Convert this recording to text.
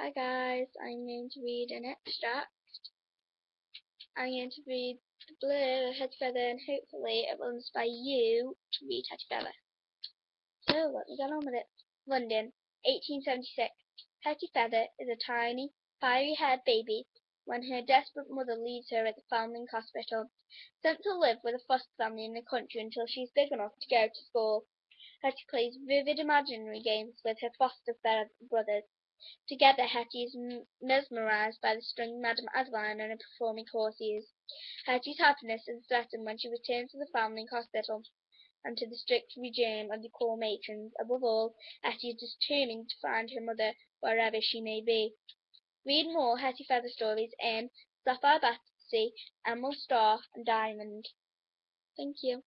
Hi guys, I'm going to read an extract. I'm going to read The Blur, Hetty Feather, and hopefully it will inspire you to read Hetty Feather. So, let's get on with it. London, 1876. Hetty Feather is a tiny, fiery-haired baby when her desperate mother leaves her at the Foundling Hospital, sent to live with a foster family in the country until she's big enough to go to school. Hetty plays vivid imaginary games with her foster brothers. Together Hetty is mesmerized by the string Madame Adeline and her performing courtiers. Hetty's happiness is threatened when she returns to the Foundling Hospital and to the strict regime of the corps matrons. Above all, Hetty is determined to find her mother wherever she may be. Read more Hetty Feather stories in Sapphire Battersea, Emerald Star, and Diamond. Thank you.